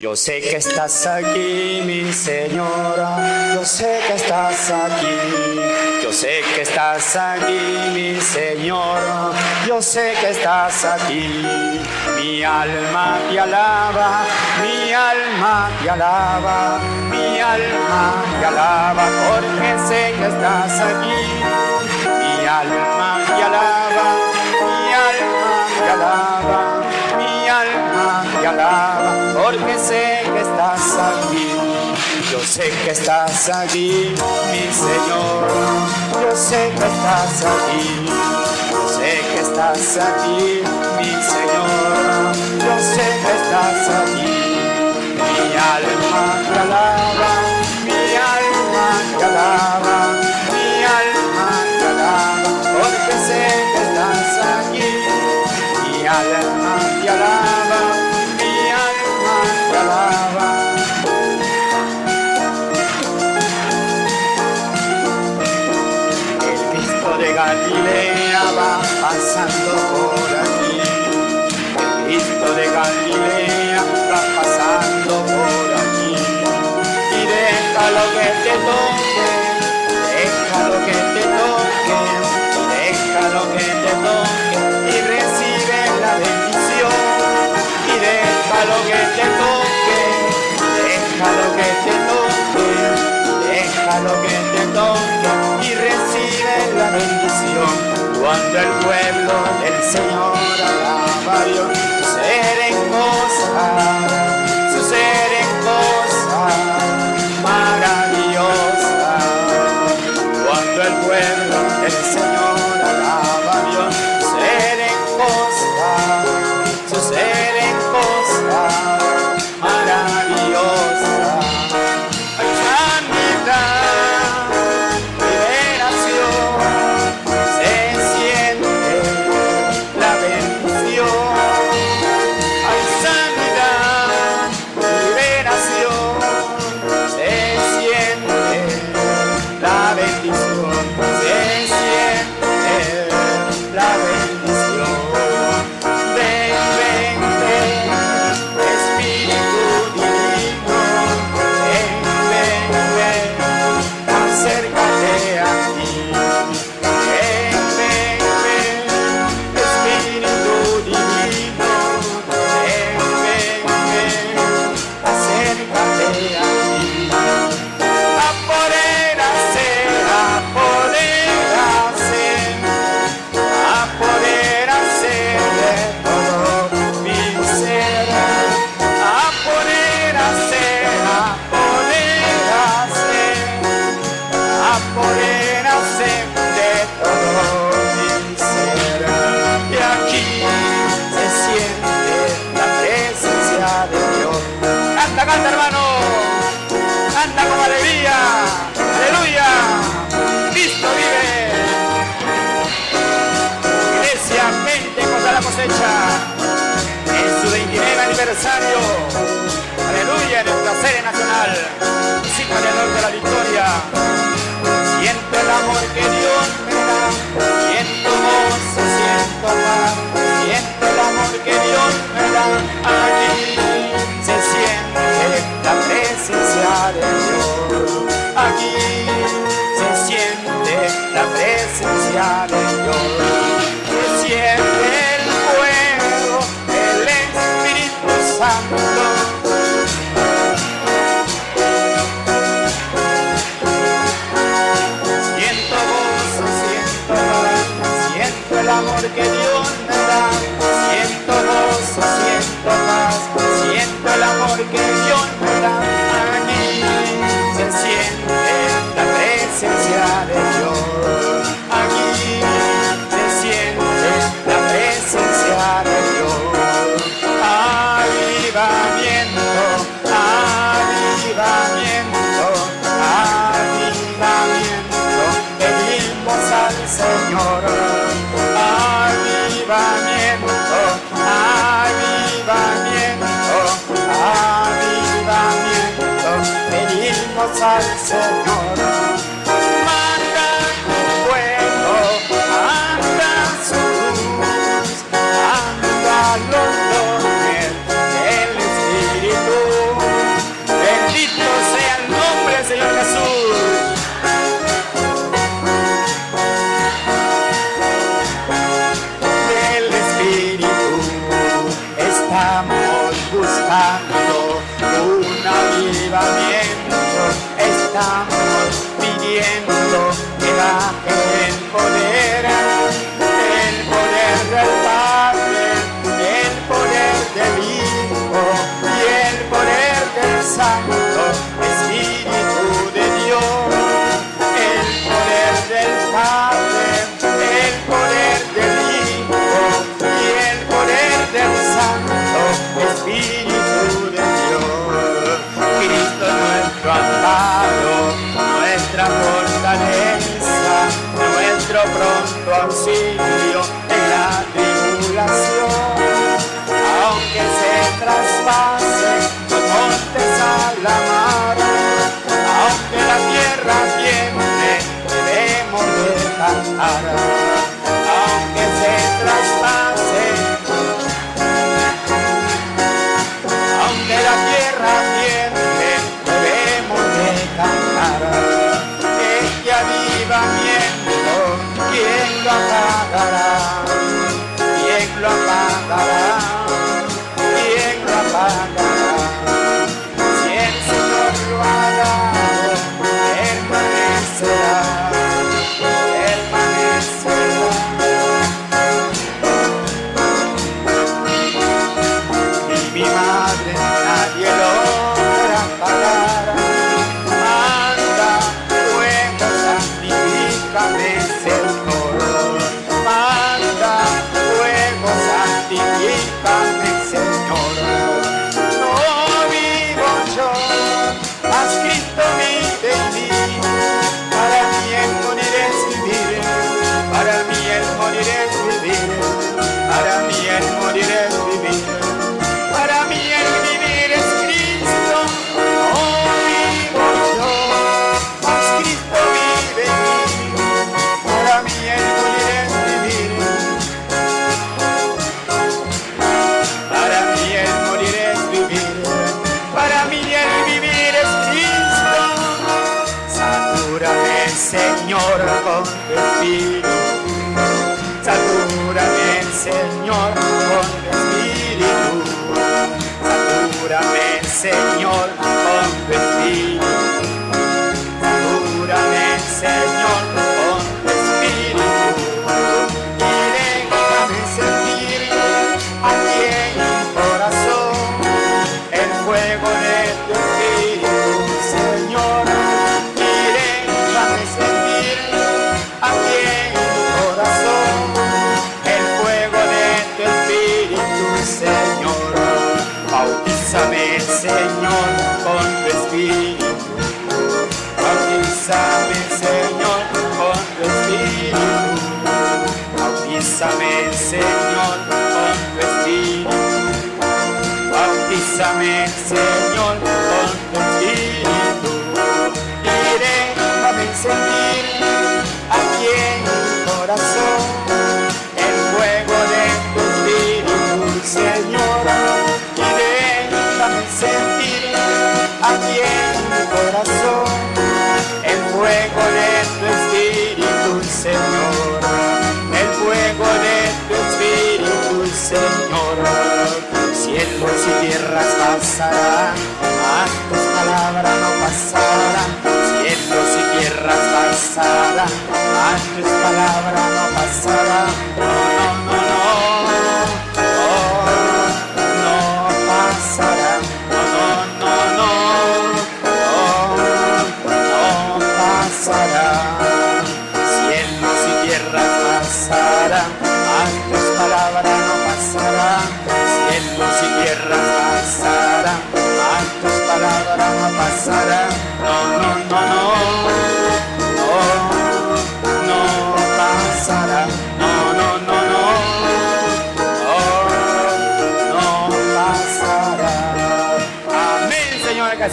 Yo sé que estás aquí, mi señora, yo sé que estás aquí, yo sé que estás aquí, mi señora, yo sé que estás aquí. Mi alma te alaba, mi alma te alaba, mi alma te alaba, porque sé que estás aquí. Mi alma te alaba, mi alma te alaba, mi alma te alaba porque sé que estás aquí. Yo sé que estás aquí, mi Señor. Yo sé que estás aquí. Yo sé que estás aquí, mi Señor. Yo sé que estás aquí. Mi alma te alaba, mi alma te alaba, mi alma te alaba, porque sé que estás aquí. Mi alma te alaba, Cuando el pueblo del Señor alaba a Dios, suceden cosas, suceden cosas. Cuando el pueblo del Señor Canta, canta hermano, canta con alegría, aleluya, Cristo vive. Iglesia, mente contra la cosecha. En su 29 aniversario. Aleluya, nuestra serie nacional. Música de de la victoria. El amor que Dios me da. Siento gozo, siento paz. Siento el amor que Dios me da. Presencia de Dios. Aquí se siente la presencia de Dios. Avivamiento, avivamiento, avivamiento. Pedimos al Señor. Avivamiento, avivamiento, avivamiento. Pedimos al Señor. Yeah. pronto auxilio en la tribulación. Aunque se traspase los montes a la mar, aunque la tierra tiemble, debemos dejar. said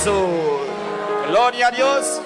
Jesús. Gloria a Dios.